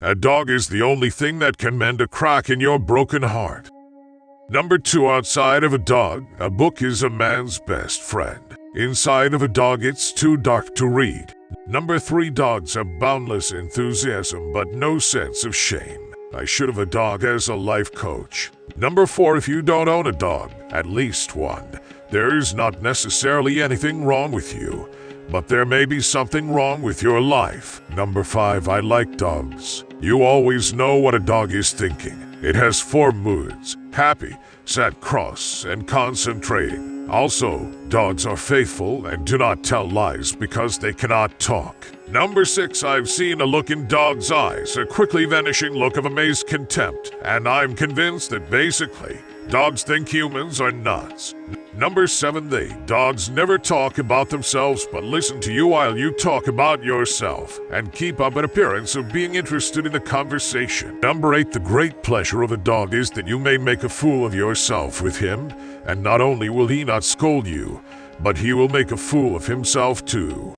A dog is the only thing that can mend a crack in your broken heart. Number two, outside of a dog, a book is a man's best friend. Inside of a dog, it's too dark to read. Number three, dogs have boundless enthusiasm but no sense of shame. I should have a dog as a life coach. Number four, if you don't own a dog, at least one, there's not necessarily anything wrong with you, but there may be something wrong with your life. Number five, I like dogs. You always know what a dog is thinking. It has four moods happy, sad, cross, and concentrating. Also, dogs are faithful and do not tell lies because they cannot talk. Number six, I've seen a look in dogs' eyes, a quickly vanishing look of amazed contempt, and I'm convinced that basically, dogs think humans are nuts. Number seven, they dogs never talk about themselves but listen to you while you talk about yourself and keep up an appearance of being interested in the conversation. Number eight, the great pleasure of a dog is that you may make a fool of yourself with him, and not only will he not scold you, but he will make a fool of himself too.